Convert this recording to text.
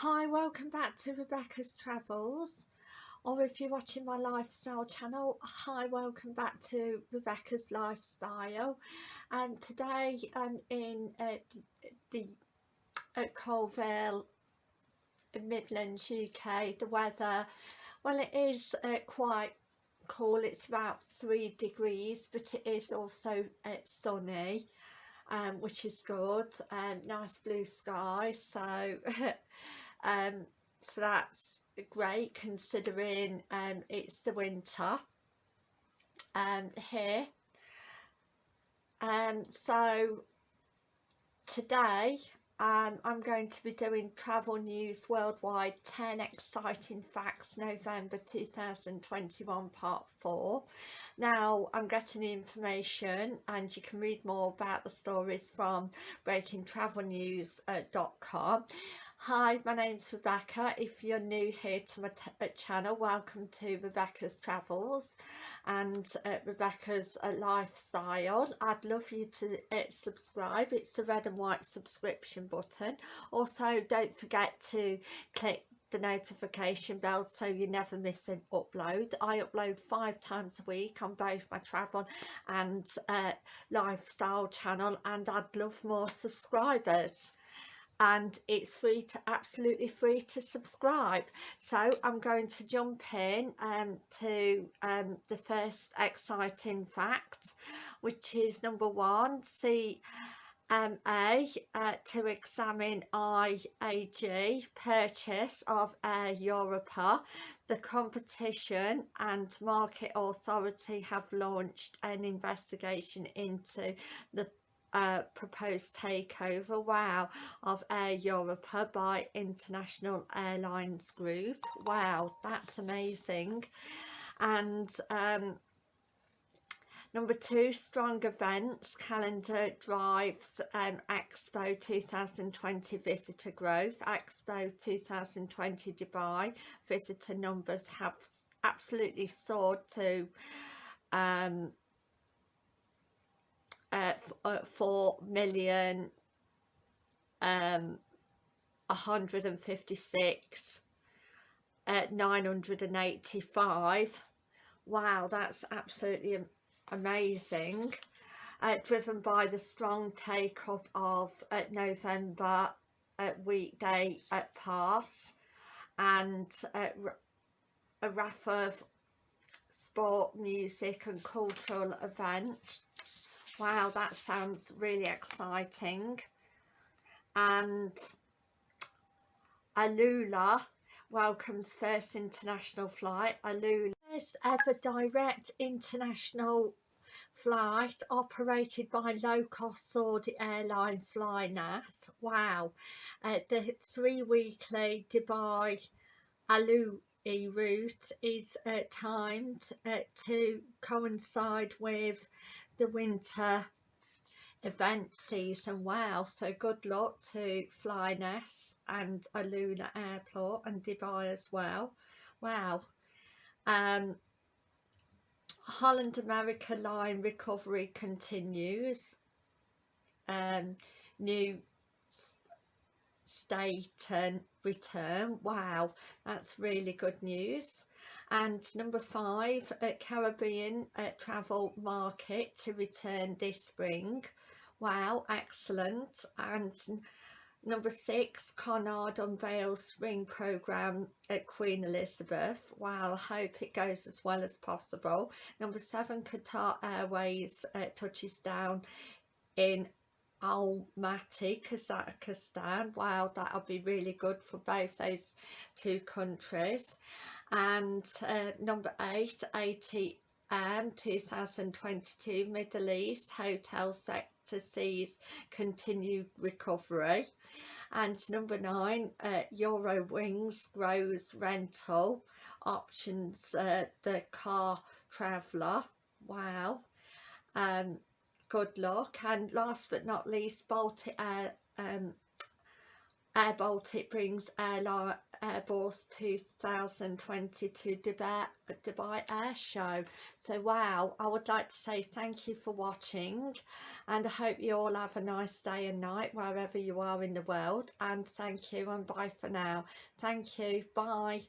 Hi, welcome back to Rebecca's Travels or if you're watching my lifestyle channel, hi, welcome back to Rebecca's Lifestyle. And today I'm in uh, the at Coalville, Midlands, UK. The weather, well it is uh, quite cool, it's about three degrees but it is also uh, sunny um, which is good, um, nice blue sky so um, so that's great considering um, it's the winter um, here um, so today um, I'm going to be doing Travel News Worldwide 10 Exciting Facts November 2021 Part 4. Now I'm getting the information and you can read more about the stories from breakingtravelnews.com. Hi, my name's Rebecca. If you're new here to my uh, channel, welcome to Rebecca's Travels and uh, Rebecca's uh, Lifestyle. I'd love you to uh, subscribe. It's the red and white subscription button. Also, don't forget to click the notification bell so you never miss an upload. I upload five times a week on both my travel and uh, lifestyle channel and I'd love more subscribers and it's free to absolutely free to subscribe. So I'm going to jump in um, to um, the first exciting fact which is number one CMA uh, to examine IAG purchase of Air Europa. The competition and market authority have launched an investigation into the uh, proposed takeover, wow, of Air Europa by International Airlines Group. Wow, that's amazing. And um, Number two, strong events, calendar drives um, Expo 2020 visitor growth. Expo 2020 Dubai visitor numbers have absolutely soared to um, uh, uh, 4 million um 156 at 985 wow that's absolutely amazing. Uh, driven by the strong take up of uh, November uh, weekday at pass and uh, a raft of sport music and cultural events Wow, that sounds really exciting. And Alula welcomes first international flight. Alula first ever direct international flight operated by low-cost Saudi airline Flynas. Wow. Uh, the three weekly Dubai Alu route is uh, timed uh, to coincide with the winter event season. Wow so good luck to Flynas and Alula Airport and Dubai as well. Wow. Um Holland America line recovery continues. Um new state and return. Wow that's really good news. And number five at Caribbean uh, travel market to return this spring. Wow excellent. And number six Cunard unveils spring program at Queen Elizabeth. Wow hope it goes as well as possible. Number seven Qatar Airways uh, touches down in Almaty, Kazakhstan. Wow, that'll be really good for both those two countries. And uh, number 8 ATM 2022 Middle East hotel sector sees continued recovery. And number 9 uh, grows rental options uh, the car traveller. Wow. Um good luck and last but not least Baltic Air um, Air Baltic brings airline Airbus 2022 Dubai, Dubai Air Show. So wow, I would like to say thank you for watching and I hope you all have a nice day and night wherever you are in the world and thank you and bye for now. Thank you, bye.